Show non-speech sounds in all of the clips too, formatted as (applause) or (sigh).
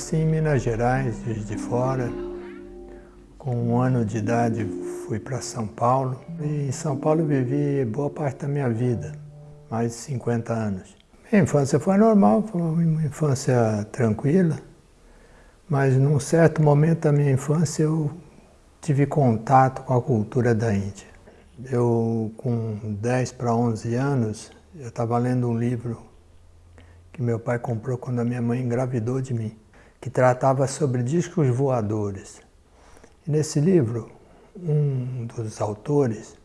Nasci em Minas Gerais, de Fora. Com um ano de idade fui para São Paulo. E em São Paulo vivi boa parte da minha vida, mais de 50 anos. Minha infância foi normal, foi uma infância tranquila. Mas num certo momento da minha infância eu tive contato com a cultura da Índia. Eu, com 10 para 11 anos, eu estava lendo um livro que meu pai comprou quando a minha mãe engravidou de mim, que tratava sobre discos voadores. E nesse livro, um dos autores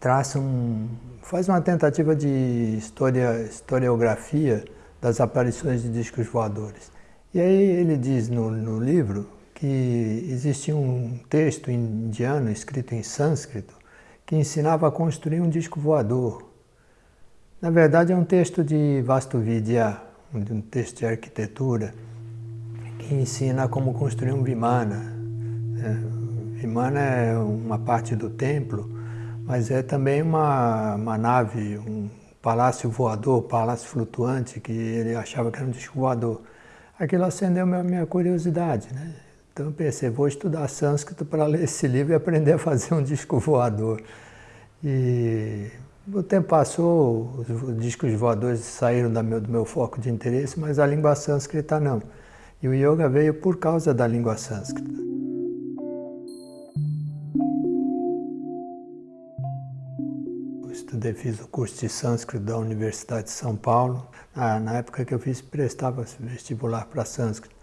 traça um, faz uma tentativa de historia, historiografia das aparições de discos voadores. E aí ele diz no, no livro que existia um texto indiano escrito em sânscrito que ensinava a construir um disco voador. Na verdade é um texto de Vastuvidya, um texto de arquitetura, que ensina como construir um vimana. É, vimana é uma parte do templo, mas é também uma, uma nave, um palácio voador, palácio flutuante, que ele achava que era um disco voador. Aquilo acendeu a minha curiosidade, né? Então eu pensei, vou estudar sânscrito para ler esse livro e aprender a fazer um disco voador. E o tempo passou, os discos voadores saíram do meu, do meu foco de interesse, mas a língua sânscrita não. E o yoga veio por causa da língua sânscrita. Eu estudei, fiz o curso de sânscrito da Universidade de São Paulo. Ah, na época que eu fiz, prestava vestibular para sânscrito.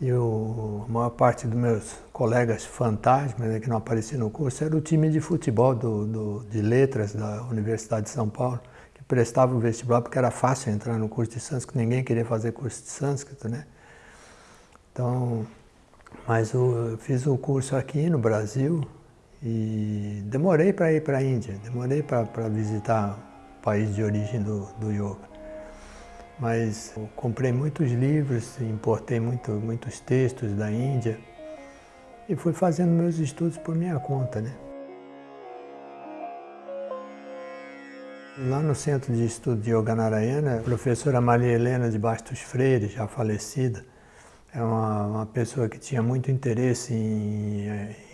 E o, a maior parte dos meus colegas fantasmas, né, que não apareciam no curso, era o time de futebol do, do, de letras da Universidade de São Paulo, que prestava o vestibular porque era fácil entrar no curso de sânscrito, ninguém queria fazer curso de sânscrito, né? Então, mas eu fiz o curso aqui no Brasil e demorei para ir para a Índia, demorei para visitar o país de origem do, do yoga mas comprei muitos livros, importei muito, muitos textos da Índia e fui fazendo meus estudos por minha conta. Né? Lá no Centro de Estudo de Yoga Narayana, a professora Maria Helena de Bastos Freire, já falecida, é uma, uma pessoa que tinha muito interesse em,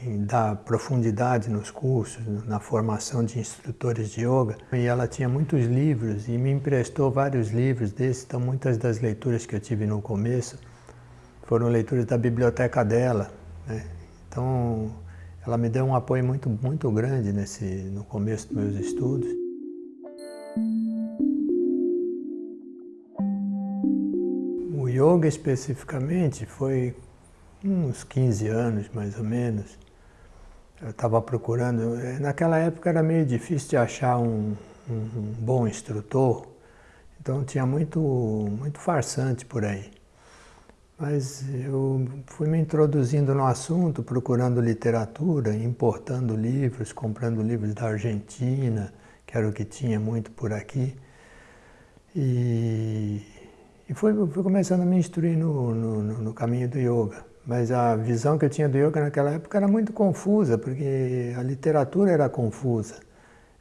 em, dar profundidade nos cursos, na formação de instrutores de yoga. E ela tinha muitos livros e me emprestou vários livros desses, então muitas das leituras que eu tive no começo foram leituras da biblioteca dela. Né? Então ela me deu um apoio muito, muito grande nesse, no começo dos meus estudos. Yoga especificamente foi uns 15 anos, mais ou menos. Eu estava procurando, eh, naquela época era meio difícil de achar um, um, bom instrutor, então tinha muito, muito farsante por aí. Mas eu fui me introduzindo no assunto, procurando literatura, importando livros, comprando livros da Argentina, que era o que tinha muito por aqui. E e fui, fui começando a me instruir no, no, no, caminho do yoga. Mas a visão que eu tinha do yoga naquela época era muito confusa, porque a literatura era confusa.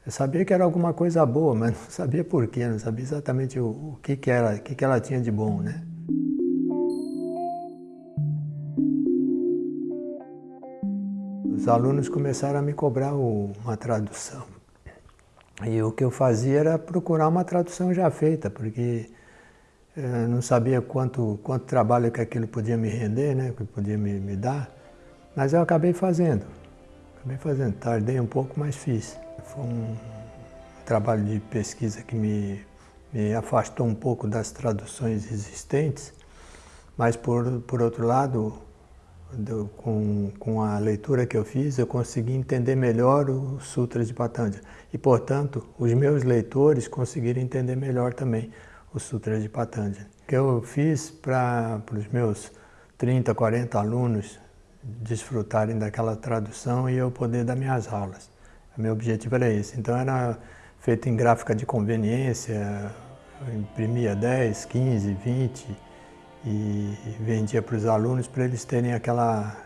Eu sabia que era alguma coisa boa, mas não sabia por quê, não sabia exatamente o, o que, que, era, o que, que ela tinha de bom, né? Os alunos começaram a me cobrar o, uma tradução. E o que eu fazia era procurar uma tradução já feita, porque eu não sabia quanto, quanto trabalho que aquilo podia me render, né, que podia me, me dar, mas eu acabei fazendo. Acabei fazendo, tardei um pouco, mas fiz. Foi um trabalho de pesquisa que me, me afastou um pouco das traduções existentes, mas por, por outro lado, do, com, com a leitura que eu fiz, eu consegui entender melhor os Sutras de Patanjali. E, portanto, os meus leitores conseguiram entender melhor também o Sutra de Patanjali, que eu fiz para os meus 30, 40 alunos desfrutarem daquela tradução e eu poder dar minhas aulas. O meu objetivo era esse. Então era feito em gráfica de conveniência, imprimia 10, 15, 20 e vendia para os alunos para eles terem aquela,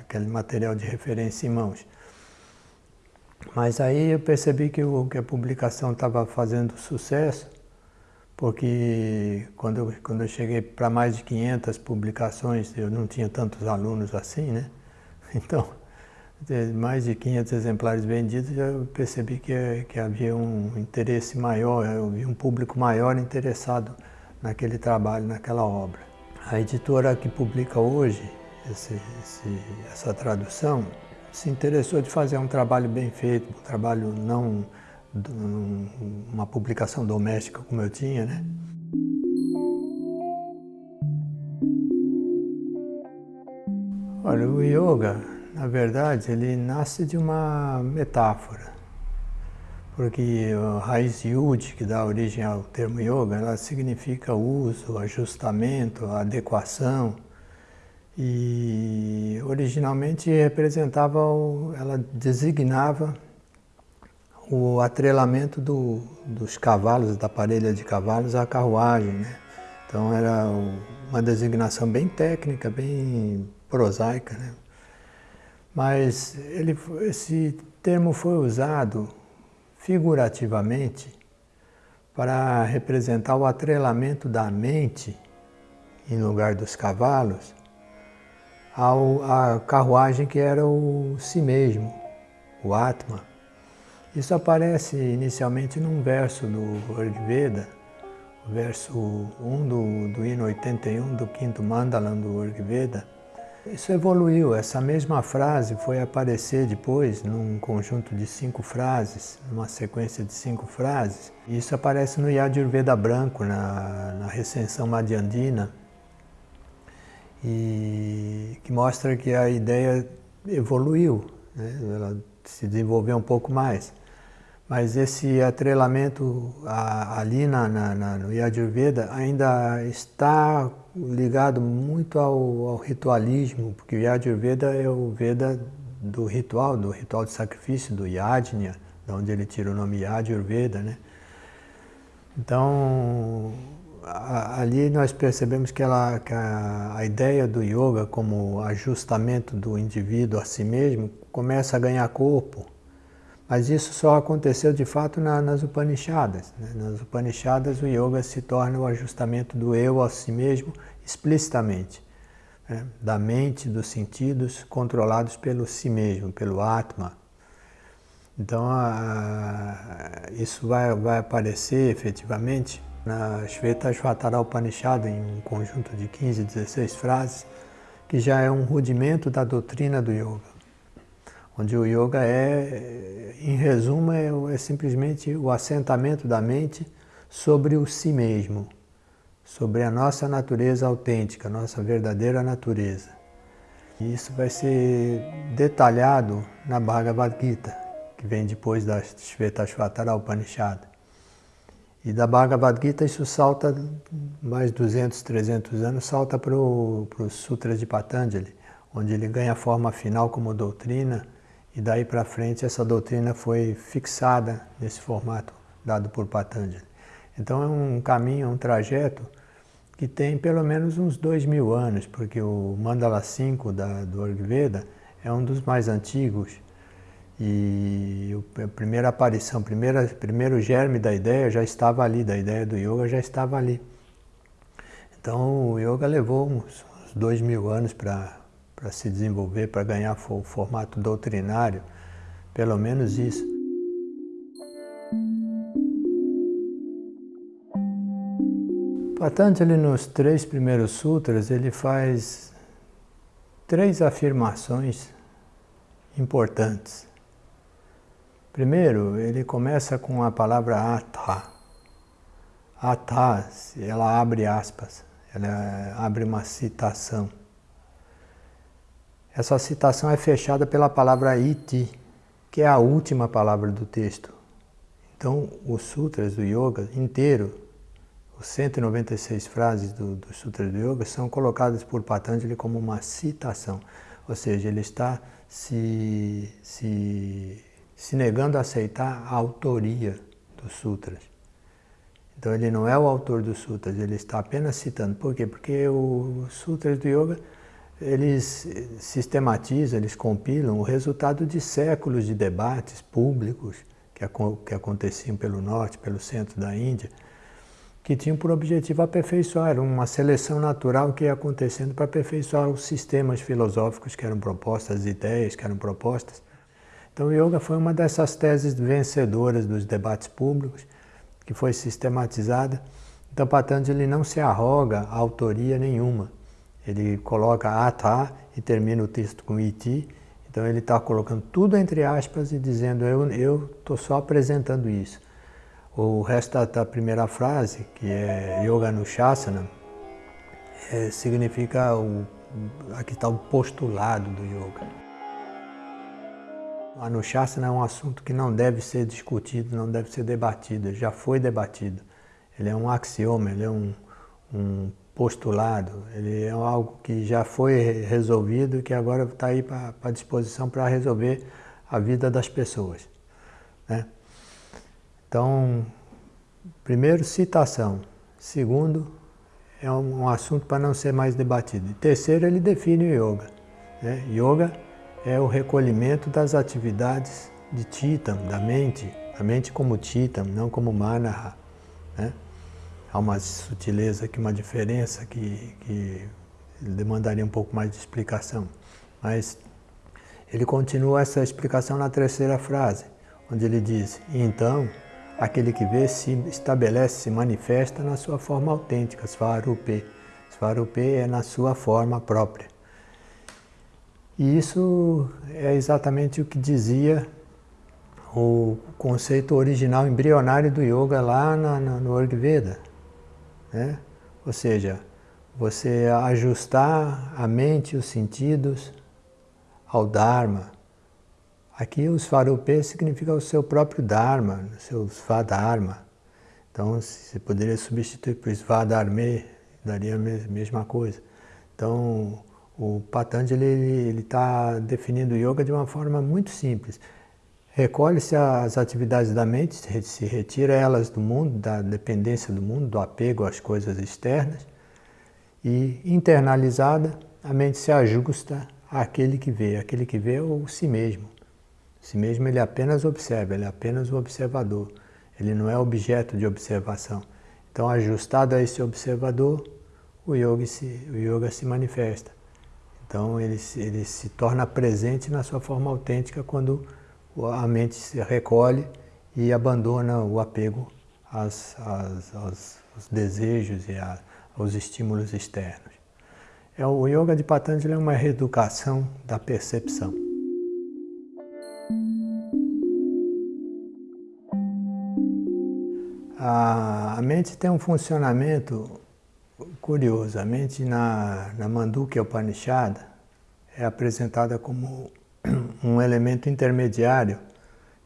aquele material de referência em mãos. Mas aí eu percebi que, o, que a publicação estava fazendo sucesso porque quando eu, quando eu cheguei para mais de 500 publicações, eu não tinha tantos alunos assim, né? (laughs) Então, mais de 500 exemplares vendidos, eu percebi que, que havia um interesse maior, eu vi um público maior interessado naquele trabalho, naquela obra. A editora que publica hoje esse, esse, essa tradução se interessou de fazer um trabalho bem feito, um trabalho não uma publicação doméstica como eu tinha, né? Olha, o yoga, na verdade, ele nasce de uma metáfora. Porque a raiz yud, que dá origem ao termo yoga, ela significa uso, ajustamento, adequação. E originalmente representava, ela designava o atrelamento do, dos cavalos, da parelha de cavalos à carruagem. Né? Então era uma designação bem técnica, bem prosaica. Né? Mas ele, esse termo foi usado figurativamente para representar o atrelamento da mente, em lugar dos cavalos, à carruagem que era o si mesmo, o Atma. Isso aparece inicialmente num verso do Rigveda, o verso 1 do, do hino 81 do quinto Mandalam do Rigveda. Isso evoluiu, essa mesma frase foi aparecer depois num conjunto de cinco frases, numa sequência de cinco frases. Isso aparece no Yajurveda branco, na, na recensão Madhyandina, e que mostra que a ideia evoluiu, né? ela se desenvolveu um pouco mais. Mas esse atrelamento ali na, na, na, no Yajurveda ainda está ligado muito ao, ao, ritualismo, porque o Yajurveda é o Veda do ritual, do ritual de sacrifício, do Yajna, de onde ele tira o nome Yajurveda, né? Então, ali nós percebemos que, ela, que a, a, ideia do yoga como ajustamento do indivíduo a si mesmo começa a ganhar corpo mas isso só aconteceu de fato na, nas Upanishadas. Né? Nas Upanishadas o yoga se torna o ajustamento do eu a si mesmo explicitamente, né? da mente, dos sentidos controlados pelo si mesmo, pelo Atma. Então a, isso vai, vai aparecer efetivamente na Shvetashvatara Upanishad, em um conjunto de 15, 16 frases, que já é um rudimento da doutrina do yoga onde o yoga é, em resumo, é, é, simplesmente o assentamento da mente sobre o si mesmo, sobre a nossa natureza autêntica, nossa verdadeira natureza. E isso vai ser detalhado na Bhagavad Gita, que vem depois da Shvetashvatara Upanishad. E da Bhagavad Gita isso salta mais 200, 300 anos, salta para os Sutras de Patanjali, onde ele ganha forma final como doutrina, e daí para frente essa doutrina foi fixada nesse formato dado por Patanjali. Então é um caminho, um trajeto que tem pelo menos uns dois mil anos, porque o Mandala 5 da, do Ayurveda é um dos mais antigos e a primeira aparição, primeira, primeiro germe da ideia já estava ali, da ideia do yoga já estava ali. Então o yoga levou uns, uns dois mil anos para para se desenvolver, para ganhar o formato doutrinário, pelo menos isso. Patanjali, nos três primeiros sutras, ele faz três afirmações importantes. Primeiro, ele começa com a palavra atha. Atha, ela abre aspas, ela abre uma citação. Essa citação é fechada pela palavra iti, que é a última palavra do texto. Então, os sutras do yoga inteiro, os 196 frases do, dos sutras do yoga, são colocadas por Patanjali como uma citação. Ou seja, ele está se, se, se negando a aceitar a autoria dos sutras. Então, ele não é o autor dos sutras, ele está apenas citando. Por quê? Porque os sutras do yoga eles sistematizam, eles compilam o resultado de séculos de debates públicos que, que aconteciam pelo norte, pelo centro da Índia, que tinham por objetivo aperfeiçoar, uma seleção natural que ia acontecendo para aperfeiçoar os sistemas filosóficos que eram propostas, as ideias que eram propostas. Então o yoga foi uma dessas teses vencedoras dos debates públicos, que foi sistematizada. Então Patanjali não se arroga a autoria nenhuma. Ele coloca ata e termina o texto com iti, então ele está colocando tudo entre aspas e dizendo eu estou só apresentando isso. O resto da primeira frase, que é Yoga Anushasana, é, significa, o, aqui está o postulado do Yoga. Anushasana é um assunto que não deve ser discutido, não deve ser debatido, já foi debatido. Ele é um axioma, ele é um, um postulado, ele é algo que já foi resolvido e que agora está aí para disposição para resolver a vida das pessoas. Né? Então, primeiro, citação. Segundo, é um, assunto para não ser mais debatido. E terceiro, ele define o yoga. Né? Yoga é o recolhimento das atividades de Titam, da mente, a mente como Titam, não como Manaha. Né? Há uma sutileza aqui, uma diferença que, que demandaria um pouco mais de explicação. Mas ele continua essa explicação na terceira frase, onde ele diz, então, aquele que vê se estabelece, se manifesta na sua forma autêntica, Svarupe. Svarupe é na sua forma própria. E isso é exatamente o que dizia o conceito original embrionário do yoga lá na, na, no Ayurveda. Né? Ou seja, você ajustar a mente e os sentidos ao Dharma, Aqui o Svarupe significa o seu próprio Dharma, o seu Svadharma. Então, você poderia substituir por Svadharme, daria a mesma coisa. Então, o Patanjali está definindo o yoga de uma forma muito simples. Recolhe-se as atividades da mente, se retira elas do mundo, da dependência do mundo, do apego às coisas externas, e internalizada, a mente se ajusta àquele que vê. Aquele que vê é o si mesmo. Si mesmo ele apenas observa, ele é apenas o observador. Ele não é objeto de observação. Então, ajustado a esse observador, o yoga se, o yoga se manifesta. Então, ele, ele se torna presente na sua forma autêntica quando a mente se recolhe e abandona o apego às, às, aos, aos, desejos e a, aos estímulos externos. É, o yoga de Patanjali é uma reeducação da percepção. A, a mente tem um funcionamento curioso. A mente na, na Mandukya Upanishad é apresentada como um elemento intermediário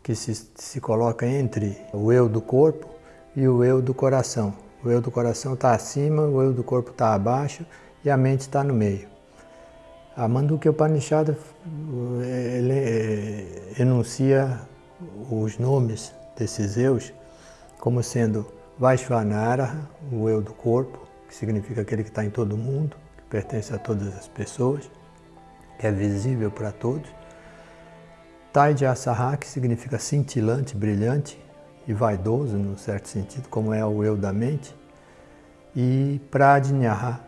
que se, se coloca entre o eu do corpo e o eu do coração. O eu do coração está acima, o eu do corpo está abaixo e a mente está no meio. A Mandukya Upanishad ele, eh, enuncia os nomes desses eus como sendo Vaishvanara, o eu do corpo, que significa aquele que está em todo mundo, que pertence a todas as pessoas, que é visível para todos. Taijasaha, que significa cintilante, brilhante e vaidoso, num certo sentido, como é o eu da mente. E Pradnyaha,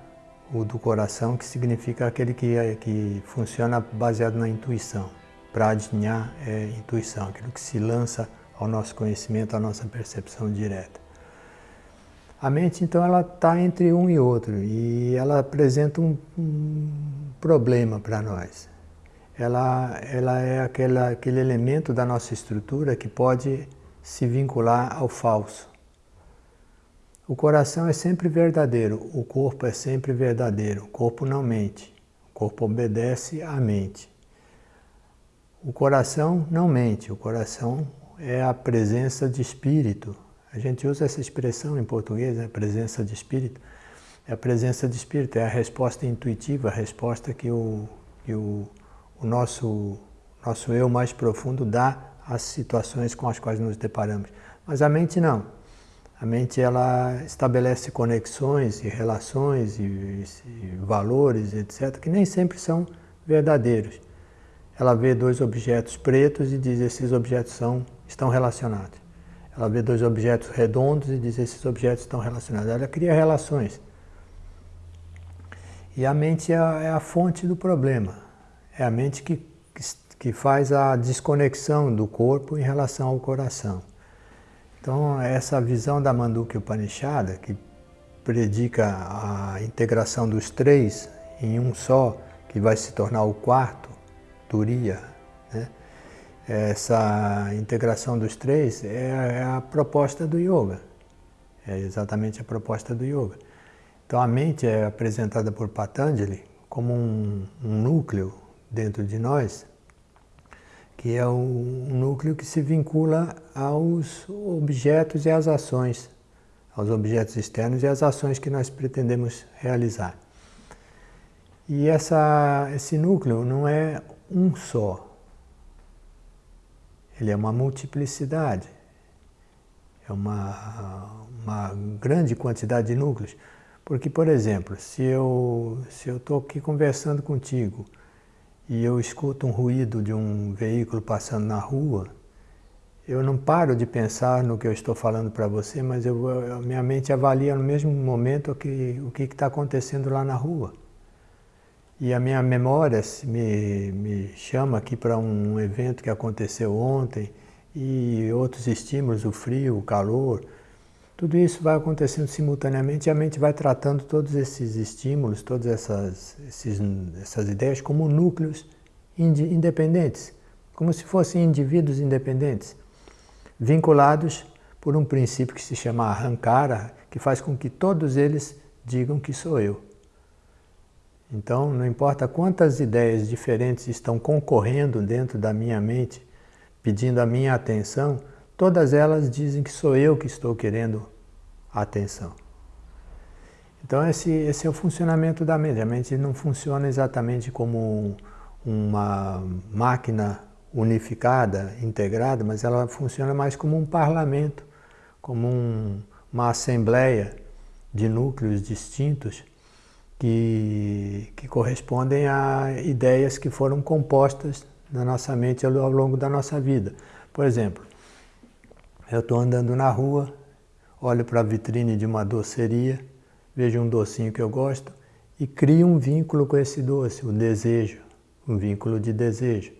o do coração, que significa aquele que, é, que funciona baseado na intuição. Pradnya é intuição, aquilo que se lança ao nosso conhecimento, à nossa percepção direta. A mente, então, ela está entre um e outro e ela apresenta um, um problema para nós. Ela, ela é aquela, aquele elemento da nossa estrutura que pode se vincular ao falso. O coração é sempre verdadeiro, o corpo é sempre verdadeiro, o corpo não mente, o corpo obedece à mente. O coração não mente, o coração é a presença de espírito. A gente usa essa expressão em português, né? presença de espírito. É a presença de espírito, é a resposta intuitiva, a resposta que o, que o, o nosso, nosso eu mais profundo dá às situações com as quais nos deparamos. Mas a mente não. A mente ela estabelece conexões e relações e, e valores, etc., que nem sempre são verdadeiros. Ela vê dois objetos pretos e diz esses objetos são estão relacionados. Ela vê dois objetos redondos e diz esses objetos estão relacionados. Ela cria relações. E a mente é a, é a fonte do problema. É a mente que, que faz a desconexão do corpo em relação ao coração. Então, essa visão da Mandukya Upanishada, que predica a integração dos três em um só, que vai se tornar o quarto, Turiya, né? essa integração dos três é, é a proposta do yoga. É exatamente a proposta do yoga. Então a mente é apresentada por Patanjali como um, um núcleo dentro de nós, que é um núcleo que se vincula aos objetos e às ações, aos objetos externos e às ações que nós pretendemos realizar. E essa, esse núcleo não é um só, ele é uma multiplicidade, é uma, uma grande quantidade de núcleos. Porque, por exemplo, se eu se eu estou aqui conversando contigo e eu escuto um ruído de um veículo passando na rua, eu não paro de pensar no que eu estou falando para você, mas eu, eu, minha mente avalia no mesmo momento que, o que está acontecendo lá na rua. E a minha memória me, me chama aqui para um evento que aconteceu ontem e outros estímulos, o frio, o calor. Tudo isso vai acontecendo simultaneamente e a mente vai tratando todos esses estímulos, todas essas, esses, essas ideias como núcleos independentes, como se fossem indivíduos independentes, vinculados por um princípio que se chama Ahankara, que faz com que todos eles digam que sou eu. Então, não importa quantas ideias diferentes estão concorrendo dentro da minha mente, pedindo a minha atenção, todas elas dizem que sou eu que estou querendo atenção. Então, esse, esse é o funcionamento da mente. A mente não funciona exatamente como uma máquina unificada, integrada, mas ela funciona mais como um parlamento, como um, uma assembleia de núcleos distintos que, que correspondem a ideias que foram compostas na nossa mente ao longo da nossa vida. Por exemplo, eu estou andando na rua, olho para a vitrine de uma doceria, vejo um docinho que eu gosto e crio um vínculo com esse doce, o desejo, um vínculo de desejo.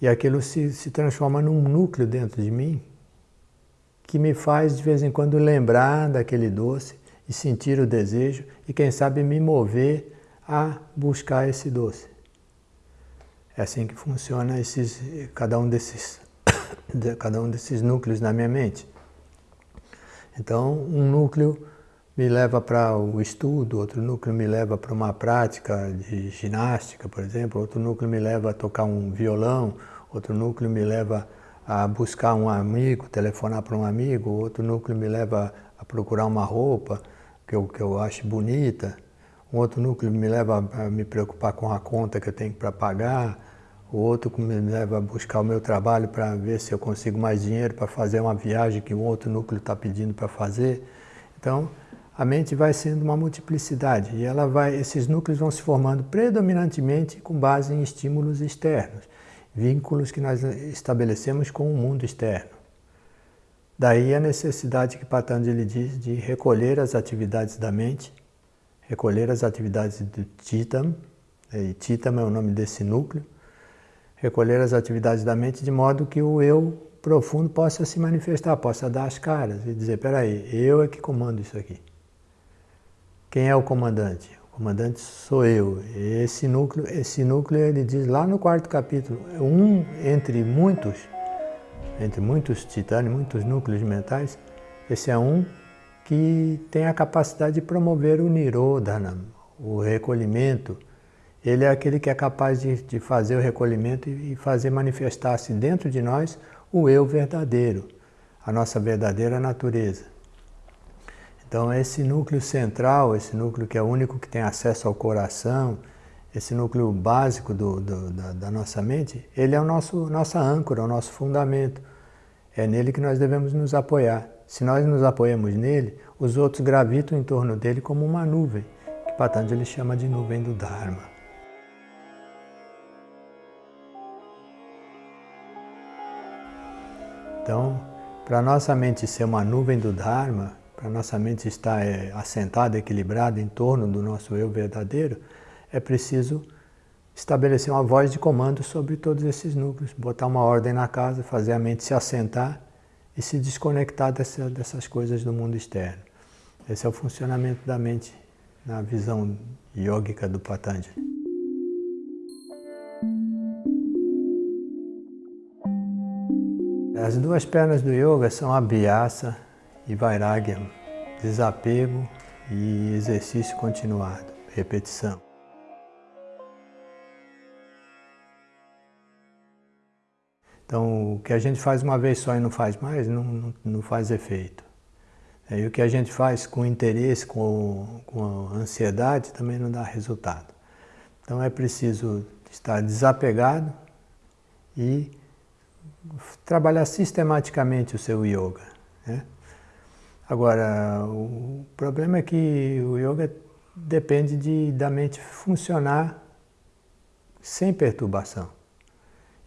E aquilo se, se transforma num núcleo dentro de mim que me faz de vez em quando lembrar daquele doce e sentir o desejo e quem sabe me mover a buscar esse doce. É assim que funciona esses, cada, um desses, cada um desses núcleos na minha mente. Então, um núcleo me leva para o estudo, outro núcleo me leva para uma prática de ginástica, por exemplo, outro núcleo me leva a tocar um violão, outro núcleo me leva a buscar um amigo, telefonar para um amigo, outro núcleo me leva a procurar uma roupa, que eu, que eu acho bonita, um outro núcleo me leva a me preocupar com a conta que eu tenho para pagar, o outro me leva a buscar o meu trabalho para ver se eu consigo mais dinheiro para fazer uma viagem que o outro núcleo está pedindo para fazer. Então, a mente vai sendo uma multiplicidade e ela vai, esses núcleos vão se formando predominantemente com base em estímulos externos, vínculos que nós estabelecemos com o mundo externo. Daí a necessidade que Patanjali diz de recolher as atividades da mente, recolher as atividades do Chitam, e Chitam é o nome desse núcleo, recolher as atividades da mente de modo que o eu profundo possa se manifestar, possa dar as caras e dizer, peraí, eu é que comando isso aqui. Quem é o comandante? O comandante sou eu. Esse núcleo, esse núcleo ele diz lá no quarto capítulo, um entre muitos entre muitos titânios, muitos núcleos mentais, esse é um que tem a capacidade de promover o Nirodhana, o recolhimento. Ele é aquele que é capaz de, de fazer o recolhimento e fazer manifestar-se dentro de nós o eu verdadeiro, a nossa verdadeira natureza. Então esse núcleo central, esse núcleo que é o único que tem acesso ao coração, esse núcleo básico do, do, da, da, nossa mente, ele é o nosso nossa âncora, o nosso fundamento. É nele que nós devemos nos apoiar. Se nós nos apoiamos nele, os outros gravitam em torno dele como uma nuvem, que Patanjali chama de nuvem do Dharma. Então, Para nossa mente ser uma nuvem do Dharma, para nossa mente estar é, assentada, equilibrada em torno do nosso eu verdadeiro, é preciso estabelecer uma voz de comando sobre todos esses núcleos, botar uma ordem na casa, fazer a mente se assentar e se desconectar dessa, dessas coisas do mundo externo. Esse é o funcionamento da mente na visão yógica do Patanjali. As duas pernas do yoga são abhyasa e vairagya, desapego e exercício continuado, repetição. Então, o que a gente faz uma vez só e não faz mais, não, não, não faz efeito. É, e o que a gente faz com interesse, com, com ansiedade, também não dá resultado. Então é preciso estar desapegado e trabalhar sistematicamente o seu yoga. Né? Agora, o problema é que o yoga depende de, da mente funcionar sem perturbação.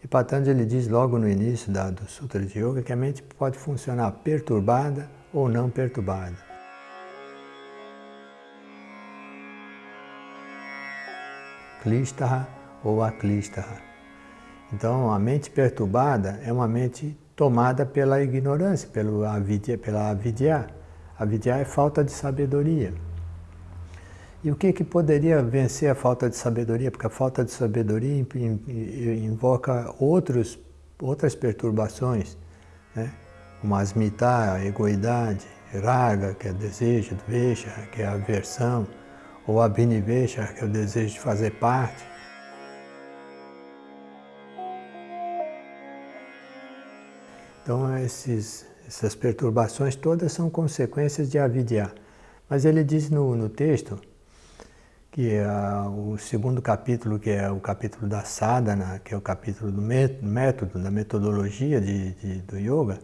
E Patanjali diz logo no início da, do Sutra de Yoga que a mente pode funcionar perturbada ou não perturbada. Klishtaha ou Aklishtaha. Então, a mente perturbada é uma mente tomada pela ignorância, pelo avidya, pela avidya. Avidya é falta de sabedoria. E o que, que poderia vencer a falta de sabedoria? Porque a falta de sabedoria invoca outros, outras perturbações, né? como asmita, a egoidade, raga, que é desejo, dvesha, que é aversão, ou abhinivesha, que é o desejo de fazer parte. Então, esses, essas perturbações todas são consequências de avidya. Mas ele diz no, no texto que é o segundo capítulo, que é o capítulo da sadhana, que é o capítulo do método, da metodologia de, de, do yoga,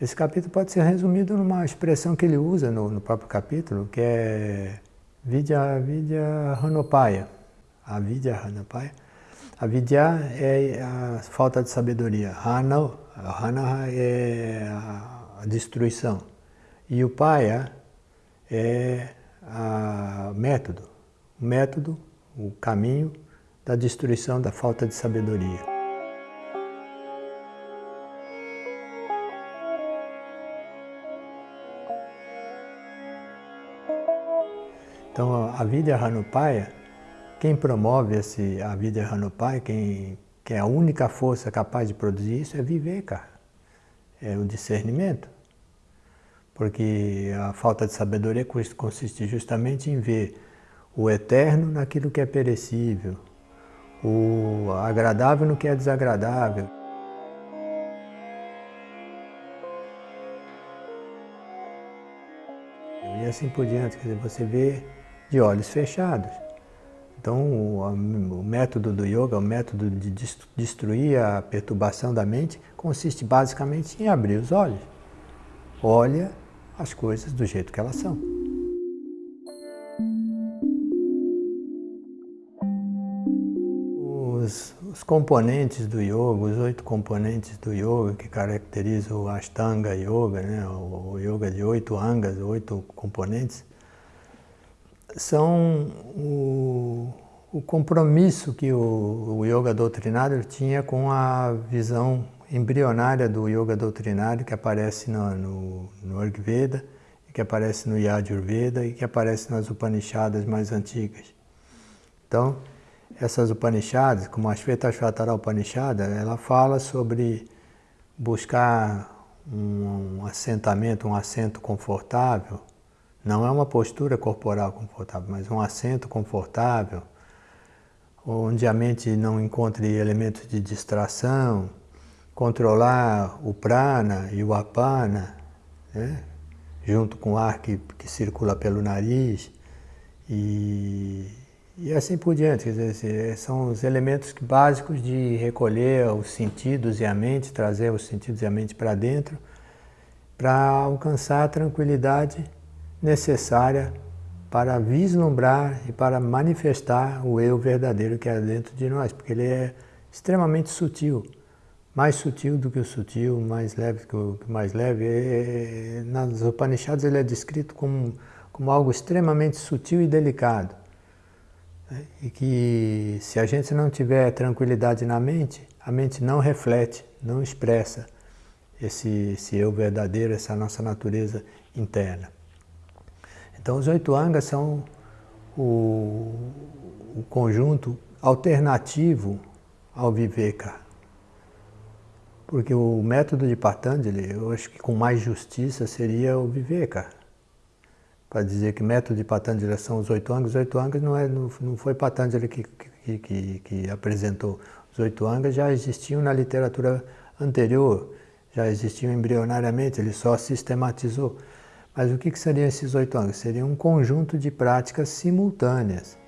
esse capítulo pode ser resumido numa expressão que ele usa no, no próprio capítulo, que é Vidya, vidya Hanopaya. A Vidya Hanopaya. A Vidya é a falta de sabedoria. Hana, Hana é a destruição. E o Paya é o método o método, o caminho da destruição da falta de sabedoria. Então, a Vidya Hanupaya, quem promove esse, a Vidya Hanupaya, quem, quem é a única força capaz de produzir isso é viver, cara. É o discernimento. Porque a falta de sabedoria consiste justamente em ver o eterno naquilo que é perecível, o agradável no que é desagradável. E assim por diante, quer dizer, você vê de olhos fechados. Então, o, método do yoga, o método de destruir a perturbação da mente, consiste basicamente em abrir os olhos. Olha as coisas do jeito que elas são. os, os, componentes do yoga, os oito componentes do yoga que caracterizam o Ashtanga Yoga, né, o, o yoga de oito angas, oito componentes, são o, o compromisso que o, o, yoga doutrinário tinha com a visão embrionária do yoga doutrinário que aparece no, no, no Ayurveda, que aparece no Yajurveda e que aparece nas Upanishadas mais antigas. Então, essas Upanishads, como a Shvetashvatara Upanishada, ela fala sobre buscar um assentamento, um assento confortável, não é uma postura corporal confortável, mas um assento confortável, onde a mente não encontre elementos de distração, controlar o prana e o apana, né? junto com o ar que, que circula pelo nariz, e e assim por diante, dizer, são os elementos básicos de recolher os sentidos e a mente, trazer os sentidos e a mente para dentro, para alcançar a tranquilidade necessária para vislumbrar e para manifestar o eu verdadeiro que é dentro de nós, porque ele é extremamente sutil. mais sutil do que o sutil, mais leve que o mais leve. É, nas Upanishads ele é descrito como, como algo extremamente sutil e delicado. Né? E que se a gente não tiver tranquilidade na mente, a mente não reflete, não expressa esse, esse eu verdadeiro, essa nossa natureza interna. Então os oito angas são o, o conjunto alternativo ao Viveka. Porque o método de Patanjali, eu acho que com mais justiça seria o Viveka. Para dizer que método de Patanjali são os oito angas, os oito angas não, é, não, não foi Patanjali que, que, que, que apresentou. Os oito angas já existiam na literatura anterior, já existiam embrionariamente, ele só sistematizou. Mas o que, seriam esses oito angas? Seria um conjunto de práticas simultâneas.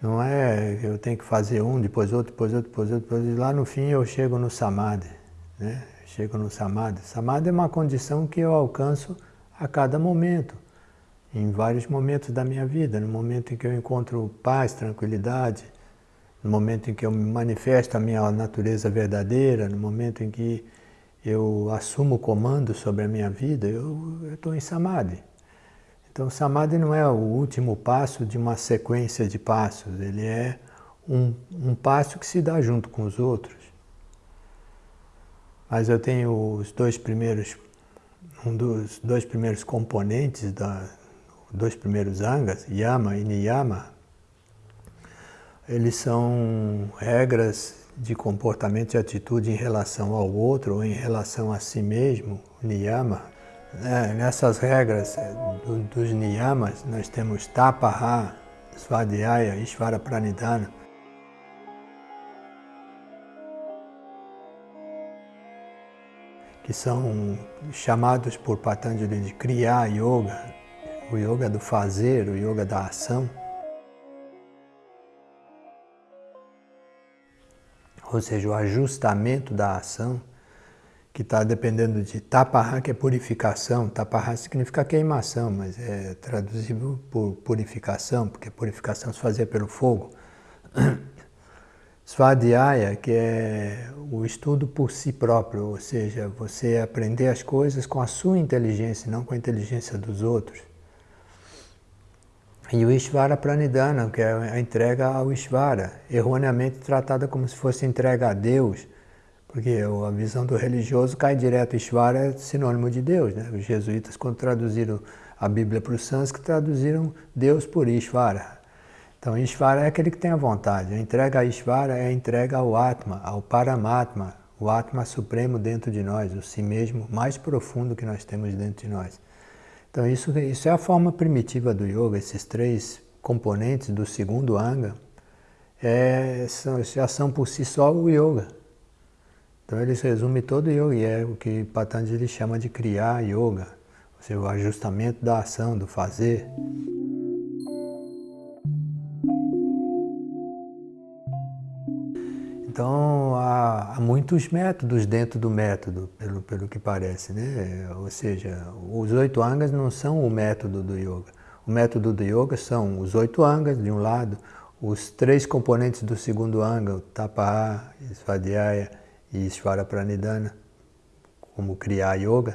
Não é eu tenho que fazer um, depois outro, depois outro, depois outro, depois outro. Lá no fim eu chego no Samadhi. Né? Chego no Samadhi. Samadhi é uma condição que eu alcanço a cada momento, em vários momentos da minha vida. No momento em que eu encontro paz, tranquilidade, no momento em que eu manifesto a minha natureza verdadeira, no momento em que eu assumo o comando sobre a minha vida, eu estou em Samadhi. Então, Samadhi não é o último passo de uma sequência de passos, ele é um, um passo que se dá junto com os outros. Mas eu tenho os dois primeiros, um dos dois primeiros componentes, da, dois primeiros angas, Yama e Niyama, eles são regras de comportamento e atitude em relação ao outro ou em relação a si mesmo, Niyama, é, nessas regras é, do, dos niyamas, nós temos tapaha, svadhyaya, ishvara pranidhana. que são chamados por Patanjali de Kriya Yoga, o yoga do fazer, o yoga da ação. Ou seja, o ajustamento da ação que está dependendo de taparra, que é purificação. Taparra significa queimação, mas é traduzível por purificação, porque purificação se fazia pelo fogo. (clears throat) Svadhyaya, que é o estudo por si próprio, ou seja, você aprender as coisas com a sua inteligência, não com a inteligência dos outros. E o Ishvara Pranidhana, que é a entrega ao Ishvara, erroneamente tratada como se fosse entrega a Deus, porque a visão do religioso cai direto, Ishvara é sinônimo de Deus. Né? Os jesuítas, quando traduziram a Bíblia para o sânscrito, traduziram Deus por Ishvara. Então, Ishvara é aquele que tem a vontade. A entrega a Ishvara é a entrega ao Atma, ao Paramatma, o Atma supremo dentro de nós, o si mesmo mais profundo que nós temos dentro de nós. Então, isso, isso é a forma primitiva do yoga, esses três componentes do segundo anga, é, são, já são por si só o yoga. Então ele resume todo o yoga, e é o que Patanjali chama de criar yoga, ou seja, o ajustamento da ação, do fazer. Então há, muitos métodos dentro do método, pelo, pelo que parece, né? Ou seja, os oito angas não são o método do yoga. O método do yoga são os oito angas de um lado, os três componentes do segundo anga, o tapa, svadhyaya, e Ishvara Pranidhana, como criar yoga,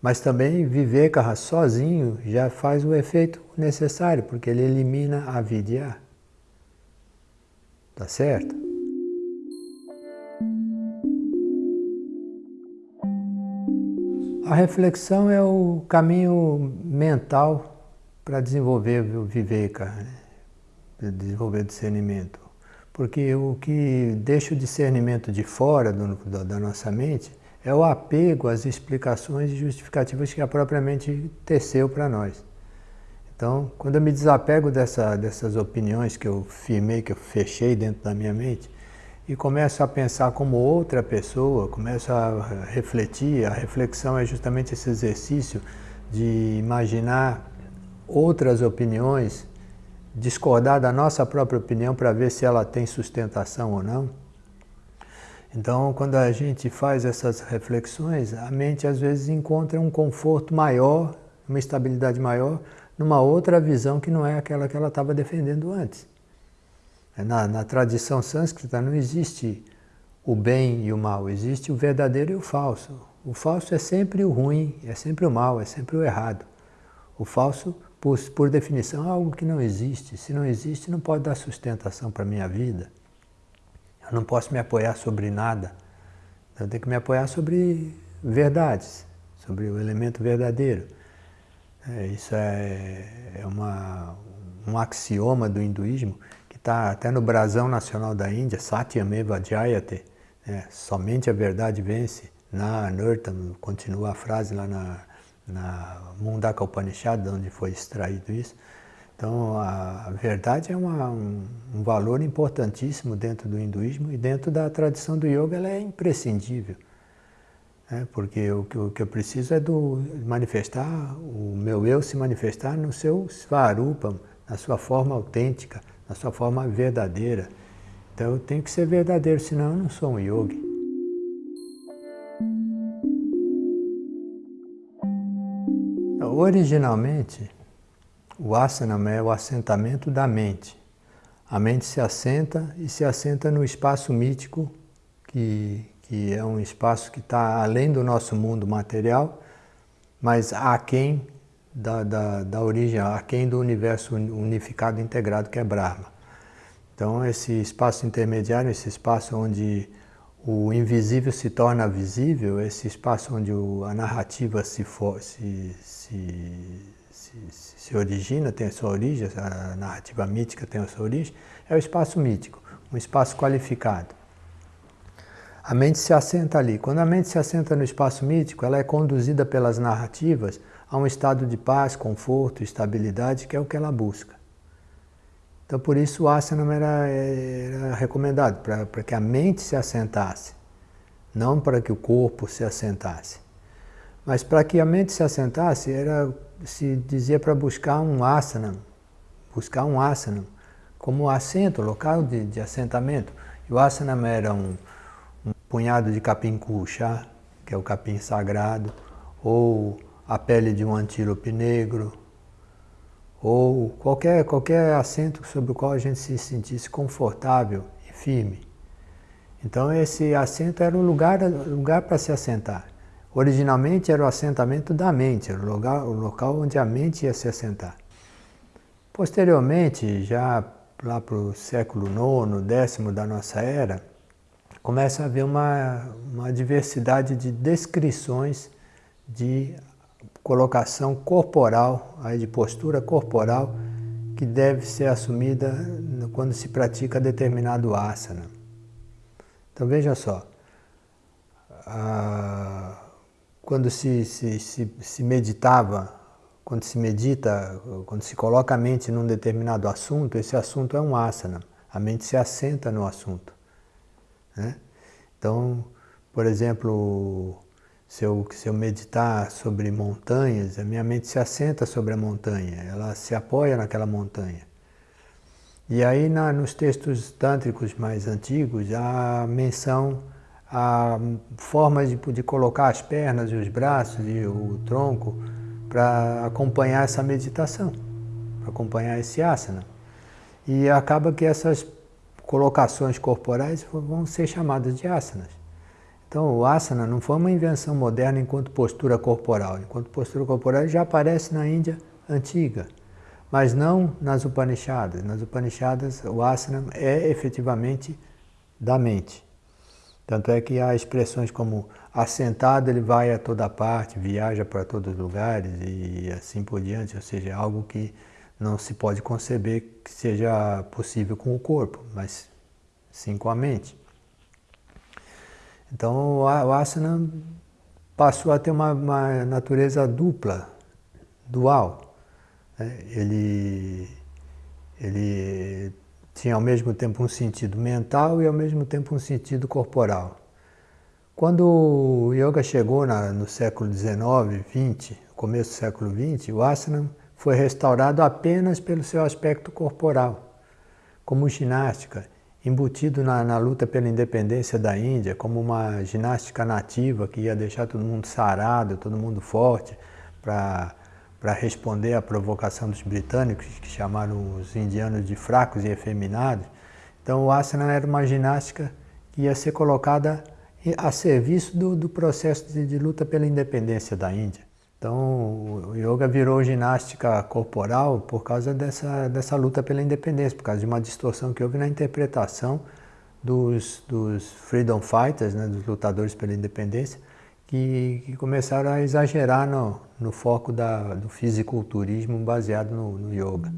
mas também viver sozinho já faz o efeito necessário, porque ele elimina a vidya. Tá certo? A reflexão é o caminho mental para desenvolver o viveka, né? desenvolver discernimento. Porque o que deixa o discernimento de fora do, da, da nossa mente é o apego às explicações e justificativas que a própria mente teceu para nós. Então, quando eu me desapego dessa, dessas opiniões que eu firmei, que eu fechei dentro da minha mente, e começo a pensar como outra pessoa, começo a refletir, a reflexão é justamente esse exercício de imaginar outras opiniões discordar da nossa própria opinião para ver se ela tem sustentação ou não. Então, quando a gente faz essas reflexões, a mente às vezes encontra um conforto maior, uma estabilidade maior numa outra visão que não é aquela que ela estava defendendo antes. Na, na tradição sânscrita não existe o bem e o mal, existe o verdadeiro e o falso. O falso é sempre o ruim, é sempre o mal, é sempre o errado. O falso, por, por definição, é algo que não existe. Se não existe, não pode dar sustentação para a minha vida. Eu não posso me apoiar sobre nada. Eu tenho que me apoiar sobre verdades, sobre o elemento verdadeiro. É, isso é, é uma, um axioma do hinduísmo está até no brasão nacional da Índia, Satyameva Jayate, é, somente a verdade vence. Na Anurtam, continua a frase lá na, na Mundaka Upanishad, onde foi extraído isso. Então, a, verdade é uma, um, um, valor importantíssimo dentro do hinduísmo e dentro da tradição do yoga ela é imprescindível. Né? Porque o, o, que eu preciso é do manifestar, o meu eu se manifestar no seu svarupa, na sua forma autêntica, sua forma verdadeira. Então eu tenho que ser verdadeiro, senão eu não sou um yogi. Originalmente, o asana é o assentamento da mente. A mente se assenta e se assenta no espaço mítico, que, que é um espaço que está além do nosso mundo material, mas aquém da, da, da origem, aquém do universo unificado integrado que é Brahma. Então, esse espaço intermediário, esse espaço onde o invisível se torna visível, esse espaço onde a narrativa se, for, se, se, se, origina, tem a sua origem, a narrativa mítica tem a sua origem, é o espaço mítico, um espaço qualificado. A mente se assenta ali. Quando a mente se assenta no espaço mítico, ela é conduzida pelas narrativas a um estado de paz, conforto, estabilidade, que é o que ela busca. Então, por isso o asana era, era recomendado, para que a mente se assentasse, não para que o corpo se assentasse. Mas para que a mente se assentasse, era, se dizia para buscar um asana, buscar um asana como assento, local de, de assentamento. E o asana era um, um punhado de capim cuxa, que é o capim sagrado, ou a pele de um antílope negro, ou qualquer, qualquer assento sobre o qual a gente se sentisse confortável e firme. Então esse assento era um lugar, lugar para se assentar. Originalmente era o assentamento da mente, era o, lugar, o local onde a mente ia se assentar. Posteriormente, já lá para o século IX, décimo da nossa era, começa a haver uma, uma diversidade de descrições de colocação corporal, aí de postura corporal, que deve ser assumida quando se pratica determinado asana. Então veja só, quando se, se, se, se meditava, quando se medita, quando se coloca a mente num determinado assunto, esse assunto é um asana, a mente se assenta no assunto. Né? Então, por exemplo, se eu, se eu meditar sobre montanhas, a minha mente se assenta sobre a montanha, ela se apoia naquela montanha. E aí na, nos textos tântricos mais antigos, há menção a formas de, de colocar as pernas e os braços e o tronco para acompanhar essa meditação, para acompanhar esse asana. E acaba que essas colocações corporais vão ser chamadas de asanas. Então, o asana não foi uma invenção moderna enquanto postura corporal. Enquanto postura corporal já aparece na Índia antiga, mas não nas Upanishadas. Nas Upanishadas, o asana é efetivamente da mente. Tanto é que há expressões como assentado ele vai a toda parte, viaja para todos os lugares e assim por diante, ou seja, é algo que não se pode conceber que seja possível com o corpo, mas sim com a mente. Então o asana passou a ter uma, uma natureza dupla, dual. Né? Ele, ele tinha ao mesmo tempo um sentido mental e ao mesmo tempo um sentido corporal. Quando o yoga chegou na, no século XIX, XX, começo do século XX, o asana foi restaurado apenas pelo seu aspecto corporal, como ginástica embutido na, na, luta pela independência da Índia, como uma ginástica nativa que ia deixar todo mundo sarado, todo mundo forte, para responder à provocação dos britânicos, que chamaram os indianos de fracos e efeminados. Então o asana era uma ginástica que ia ser colocada a serviço do, do processo de, de, luta pela independência da Índia. Então o yoga virou ginástica corporal por causa dessa, dessa luta pela independência, por causa de uma distorção que houve na interpretação dos, dos freedom fighters, né, dos lutadores pela independência, que, que começaram a exagerar no, no foco da, do fisiculturismo baseado no, no yoga.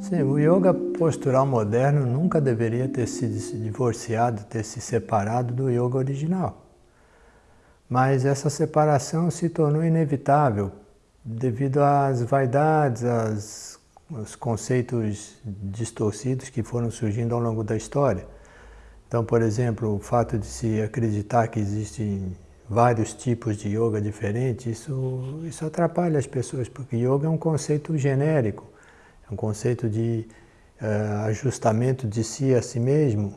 Sim, o yoga postural moderno nunca deveria ter se divorciado, ter se separado do yoga original. Mas essa separação se tornou inevitável devido às vaidades, às os conceitos distorcidos que foram surgindo ao longo da história. Então, por exemplo, o fato de se acreditar que existem vários tipos de yoga diferentes, isso, isso atrapalha as pessoas, porque yoga é um conceito genérico, é um conceito de uh, ajustamento de si a si mesmo,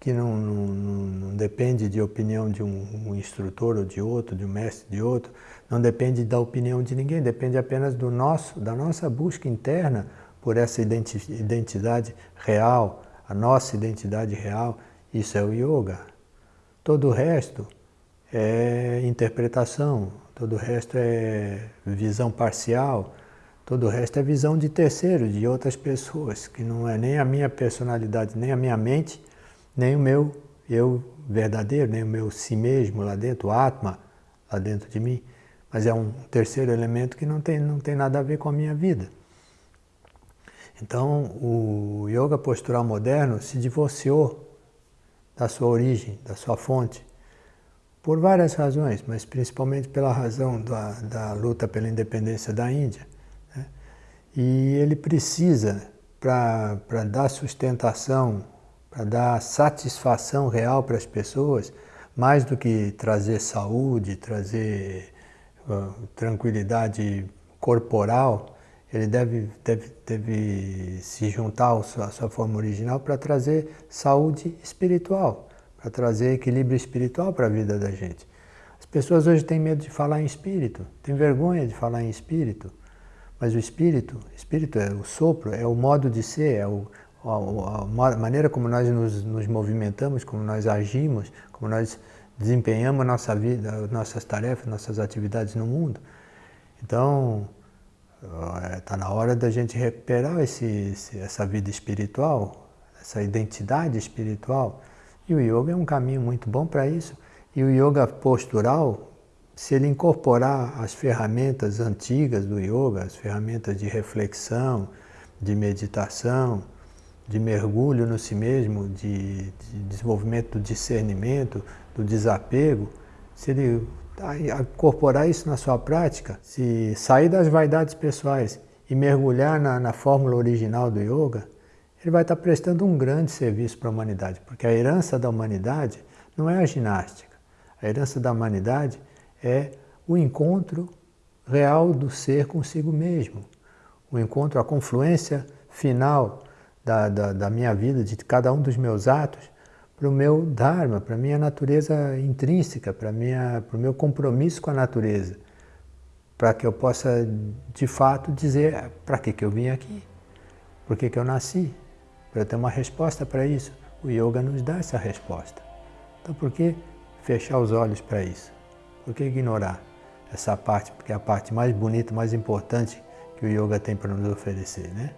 que não, não, não, depende de opinião de um, um, instrutor ou de outro, de um mestre de outro, não depende da opinião de ninguém, depende apenas do nosso, da nossa busca interna por essa identidade real, a nossa identidade real, isso é o yoga. Todo o resto é interpretação, todo o resto é visão parcial, todo o resto é visão de terceiros, de outras pessoas, que não é nem a minha personalidade, nem a minha mente, nem o meu eu verdadeiro, nem o meu si mesmo lá dentro, o Atma lá dentro de mim, mas é um terceiro elemento que não tem, não tem nada a ver com a minha vida. Então, o yoga postural moderno se divorciou da sua origem, da sua fonte, por várias razões, mas principalmente pela razão da, da luta pela independência da Índia. Né? E ele precisa, para dar sustentação para dar satisfação real para as pessoas, mais do que trazer saúde, trazer uh, tranquilidade corporal, ele deve, deve, deve se juntar à sua, à sua forma original para trazer saúde espiritual, para trazer equilíbrio espiritual para a vida da gente. As pessoas hoje têm medo de falar em espírito, têm vergonha de falar em espírito, mas o espírito, espírito é o sopro, é o modo de ser, é o, a, maneira como nós nos, nos, movimentamos, como nós agimos, como nós desempenhamos nossa vida, nossas tarefas, nossas atividades no mundo. Então, está na hora da gente recuperar esse, esse, essa vida espiritual, essa identidade espiritual. E o yoga é um caminho muito bom para isso. E o yoga postural, se ele incorporar as ferramentas antigas do yoga, as ferramentas de reflexão, de meditação, de mergulho no si mesmo, de, de desenvolvimento do discernimento, do desapego, se ele incorporar isso na sua prática, se sair das vaidades pessoais e mergulhar na, na fórmula original do yoga, ele vai estar prestando um grande serviço para a humanidade, porque a herança da humanidade não é a ginástica. A herança da humanidade é o encontro real do ser consigo mesmo, o encontro, a confluência final da, da, da minha vida, de cada um dos meus atos, para o meu Dharma, para a minha natureza intrínseca, para o meu compromisso com a natureza, para que eu possa, de fato, dizer para que, que eu vim aqui, por que, que eu nasci, para ter uma resposta para isso. O Yoga nos dá essa resposta. Então, por que fechar os olhos para isso? Por que ignorar essa parte, porque é a parte mais bonita, mais importante que o Yoga tem para nos oferecer, né?